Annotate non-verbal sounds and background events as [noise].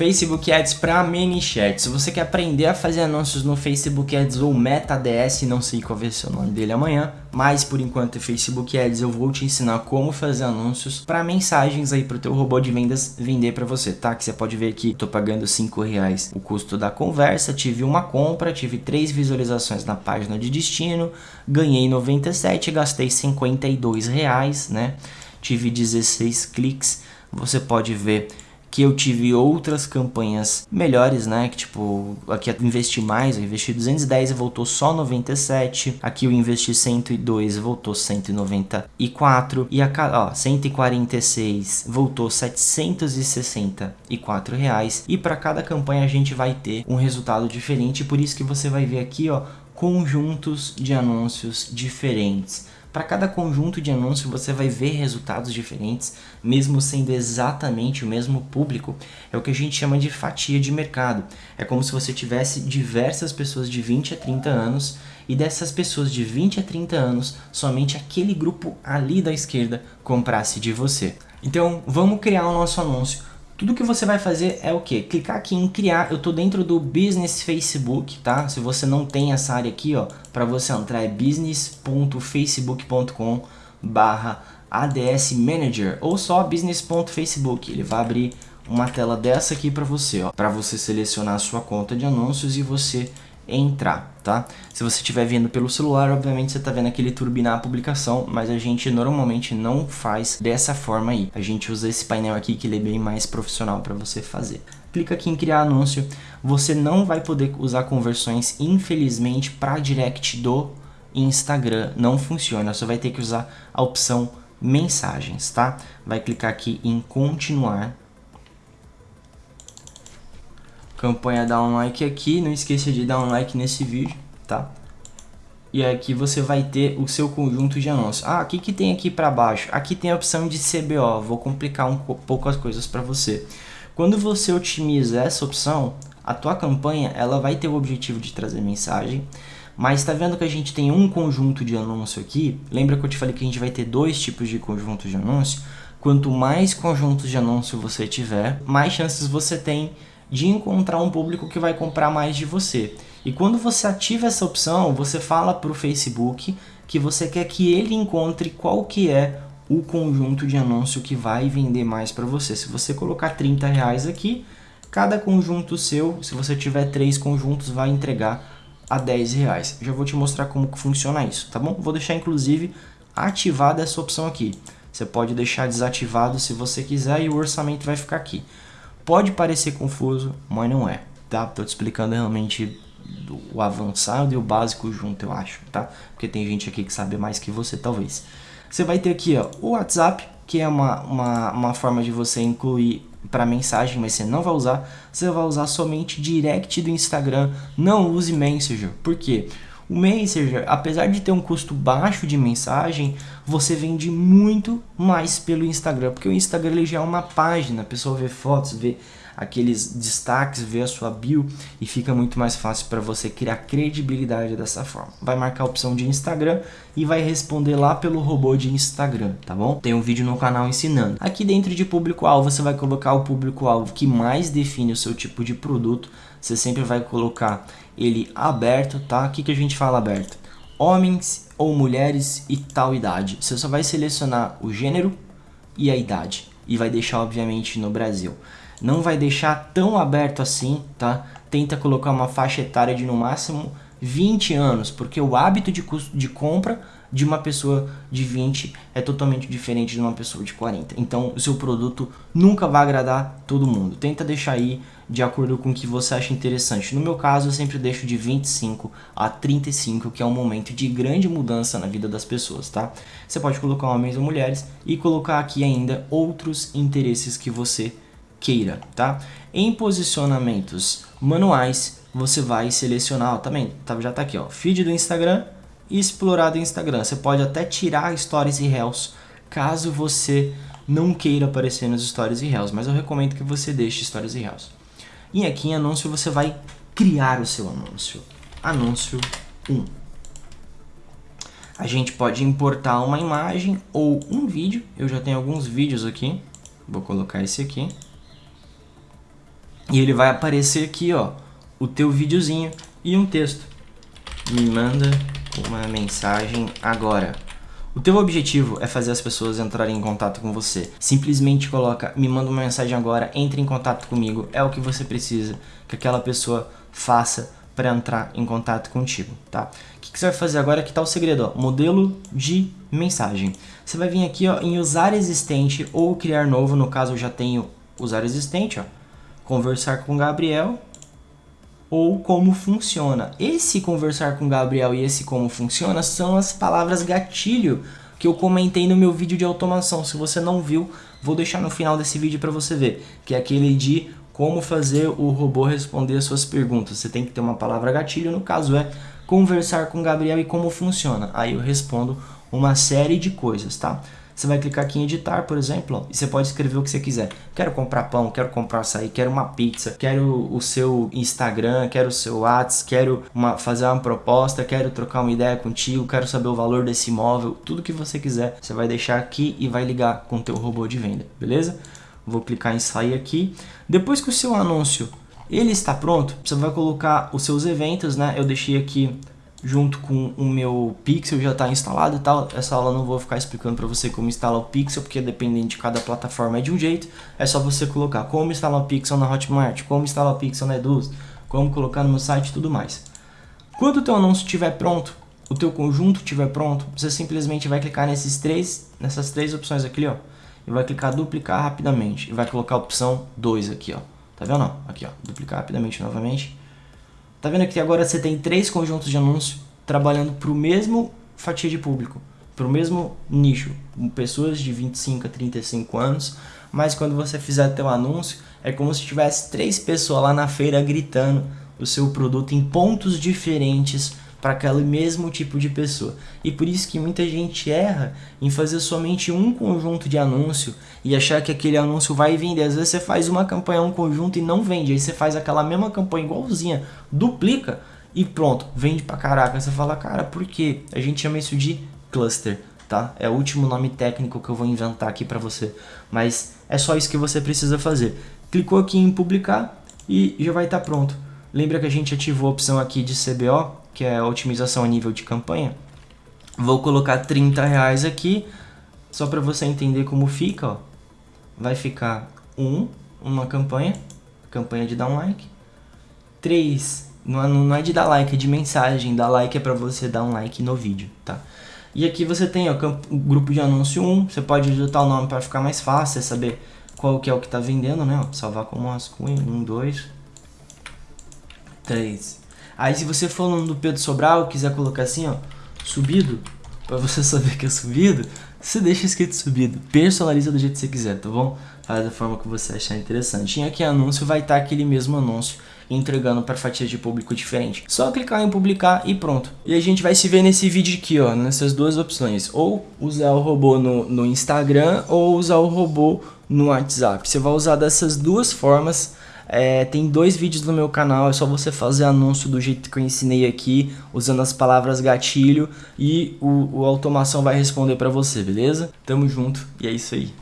Facebook Ads para ManyChat. Se você quer aprender a fazer anúncios no Facebook Ads ou Meta ADS, não sei qual vai ser o nome dele amanhã, mas por enquanto é Facebook Ads, eu vou te ensinar como fazer anúncios para mensagens aí para o teu robô de vendas vender para você, tá? Que você pode ver aqui, tô pagando 5 reais o custo da conversa, tive uma compra, tive três visualizações na página de destino, ganhei 97, gastei 52 reais, né? Tive 16 cliques, você pode ver que eu tive outras campanhas melhores, né? Que tipo, aqui eu investi mais, eu investi 210 e voltou só 97. Aqui eu investi 102 e voltou 194. E a ó, 146 voltou 764 reais. E para cada campanha a gente vai ter um resultado diferente. Por isso que você vai ver aqui, ó, conjuntos de anúncios diferentes. Para cada conjunto de anúncio você vai ver resultados diferentes, mesmo sendo exatamente o mesmo público. É o que a gente chama de fatia de mercado. É como se você tivesse diversas pessoas de 20 a 30 anos e dessas pessoas de 20 a 30 anos, somente aquele grupo ali da esquerda comprasse de você. Então vamos criar o nosso anúncio. Tudo que você vai fazer é o que? Clicar aqui em criar, eu estou dentro do Business Facebook, tá? Se você não tem essa área aqui, ó, para você entrar é business.facebook.com barra ADS Manager ou só business.facebook, ele vai abrir uma tela dessa aqui para você, ó, para você selecionar a sua conta de anúncios e você entrar, tá? Se você estiver vendo pelo celular, obviamente você está vendo aquele turbinar a publicação, mas a gente normalmente não faz dessa forma aí. A gente usa esse painel aqui que ele é bem mais profissional para você fazer. Clica aqui em criar anúncio. Você não vai poder usar conversões, infelizmente, para direct do Instagram. Não funciona, você vai ter que usar a opção mensagens, tá? Vai clicar aqui em continuar campanha dá um like aqui, não esqueça de dar um like nesse vídeo, tá? E aqui você vai ter o seu conjunto de anúncios. Ah, o que, que tem aqui para baixo? Aqui tem a opção de CBO, vou complicar um pouco as coisas para você. Quando você otimiza essa opção, a tua campanha ela vai ter o objetivo de trazer mensagem, mas está vendo que a gente tem um conjunto de anúncio aqui? Lembra que eu te falei que a gente vai ter dois tipos de conjuntos de anúncio? Quanto mais conjuntos de anúncio você tiver, mais chances você tem de encontrar um público que vai comprar mais de você. E quando você ativa essa opção, você fala para o Facebook que você quer que ele encontre qual que é o conjunto de anúncio que vai vender mais para você. Se você colocar 30 reais aqui, cada conjunto seu, se você tiver três conjuntos, vai entregar a 10 reais. Já vou te mostrar como que funciona isso, tá bom? Vou deixar inclusive ativada essa opção aqui. Você pode deixar desativado se você quiser e o orçamento vai ficar aqui. Pode parecer confuso, mas não é, tá? Tô te explicando realmente o avançado e o básico junto, eu acho, tá? Porque tem gente aqui que sabe mais que você, talvez. Você vai ter aqui, ó, o WhatsApp, que é uma, uma, uma forma de você incluir para mensagem, mas você não vai usar. Você vai usar somente direct do Instagram, não use Messenger. Por quê? O Messenger, apesar de ter um custo baixo de mensagem, você vende muito mais pelo Instagram, porque o Instagram ele já é uma página, a pessoa vê fotos, vê aqueles destaques, vê a sua bio e fica muito mais fácil para você criar credibilidade dessa forma. Vai marcar a opção de Instagram e vai responder lá pelo robô de Instagram, tá bom? Tem um vídeo no canal ensinando. Aqui dentro de público-alvo, você vai colocar o público-alvo que mais define o seu tipo de produto. Você sempre vai colocar ele aberto, tá? O que, que a gente fala aberto? Homens ou mulheres e tal idade. Você só vai selecionar o gênero e a idade. E vai deixar, obviamente, no Brasil. Não vai deixar tão aberto assim, tá? Tenta colocar uma faixa etária de no máximo 20 anos, porque o hábito de, custo de compra de uma pessoa de 20 é totalmente diferente de uma pessoa de 40. Então, o seu produto nunca vai agradar todo mundo. Tenta deixar aí de acordo com o que você acha interessante. No meu caso, eu sempre deixo de 25 a 35, que é um momento de grande mudança na vida das pessoas, tá? Você pode colocar homens ou mulheres e colocar aqui ainda outros interesses que você queira, tá? Em posicionamentos manuais, você vai selecionar, ó, também, tá, já tá aqui, ó, feed do Instagram e explorar do Instagram. Você pode até tirar stories e reels, caso você não queira aparecer nos stories e reels, mas eu recomendo que você deixe stories e reels. E aqui em anúncio você vai criar o seu anúncio. Anúncio 1. A gente pode importar uma imagem ou um vídeo. Eu já tenho alguns vídeos aqui. Vou colocar esse aqui. E ele vai aparecer aqui, ó, o teu videozinho e um texto. Me manda uma mensagem agora. O teu objetivo é fazer as pessoas entrarem em contato com você. Simplesmente coloca, me manda uma mensagem agora, entre em contato comigo. É o que você precisa que aquela pessoa faça para entrar em contato contigo, tá? O que, que, você vai fazer agora? Que tá o segredo, ó, modelo de mensagem. Você vai vir aqui ó, em usar existente ou criar novo, no caso eu já tenho usar existente, ó, conversar com Gabriel ou como funciona. Esse conversar com Gabriel e esse como funciona são as palavras gatilho que eu comentei no meu vídeo de automação. Se você não viu, vou deixar no final desse vídeo para você ver, que é aquele de como fazer o robô responder as suas perguntas. Você tem que ter uma palavra gatilho, no caso é conversar com Gabriel e como funciona. Aí eu respondo uma série de coisas, tá? Você vai clicar aqui em editar, por exemplo, e você pode escrever o que você quiser. Quero comprar pão, quero comprar açaí, quero uma pizza, quero o seu Instagram, quero o seu WhatsApp, quero uma, fazer uma proposta, quero trocar uma ideia contigo, quero saber o valor desse imóvel, tudo que você quiser, você vai deixar aqui e vai ligar com o teu robô de venda, beleza? Vou clicar em sair aqui. Depois que o seu anúncio ele está pronto, você vai colocar os seus eventos, né? Eu deixei aqui junto com o meu Pixel já está instalado e tal. Essa aula não vou ficar explicando para você como instalar o Pixel, porque dependendo de cada plataforma é de um jeito. É só você colocar como instalar o Pixel na Hotmart, como instalar o Pixel na Eduz, como colocar no meu site e tudo mais. Quando o teu anúncio estiver pronto, o teu conjunto estiver pronto, você simplesmente vai clicar nesses três, nessas três opções aqui, ó, e vai clicar duplicar rapidamente e vai colocar a opção 2 aqui, ó. Tá vendo? Aqui, ó, duplicar rapidamente novamente Tá vendo que agora você tem três conjuntos de anúncios trabalhando para o mesmo fatia de público, para o mesmo nicho, pessoas de 25 a 35 anos, mas quando você fizer teu anúncio, é como se tivesse três pessoas lá na feira gritando o seu produto em pontos diferentes para aquele mesmo tipo de pessoa. E por isso que muita gente erra em fazer somente um conjunto de anúncio e achar que aquele anúncio vai vender. Às vezes você faz uma campanha, um conjunto e não vende. Aí você faz aquela mesma campanha igualzinha, duplica e pronto, vende pra caraca. Você fala, cara, por quê? A gente chama isso de cluster, tá? É o último nome técnico que eu vou inventar aqui para você. Mas é só isso que você precisa fazer. Clicou aqui em publicar e já vai estar tá pronto. Lembra que a gente ativou a opção aqui de CBO? Que é a otimização a nível de campanha. Vou colocar 30 reais aqui, só para você entender como fica, ó. Vai ficar 1, um, uma campanha, campanha de dar um like. 3, não, é, não é de dar like, é de mensagem, dar like é para você dar um like no vídeo, tá? E aqui você tem ó, o grupo de anúncio 1, você pode digitar o nome para ficar mais fácil, saber qual que é o que está vendendo, né? Ó, salvar como rascunho, 1, 2, 3, Aí se você for no do Pedro Sobral, quiser colocar assim, ó, subido, para você [laughs] saber que é subido, você deixa escrito subido. Personaliza do jeito que você quiser, tá bom? Faz da forma que você achar interessante. E aqui anúncio vai estar aquele mesmo anúncio entregando para fatias de público diferente. Só clicar em publicar e pronto. E a gente vai se ver nesse vídeo aqui, ó, nessas duas opções. Ou usar o robô no, no Instagram ou usar o robô no WhatsApp. Você vai usar dessas duas formas é, tem dois vídeos no meu canal, é só você fazer anúncio do jeito que eu ensinei aqui, usando as palavras gatilho e o, o automação vai responder para você, beleza? Tamo junto e é isso aí.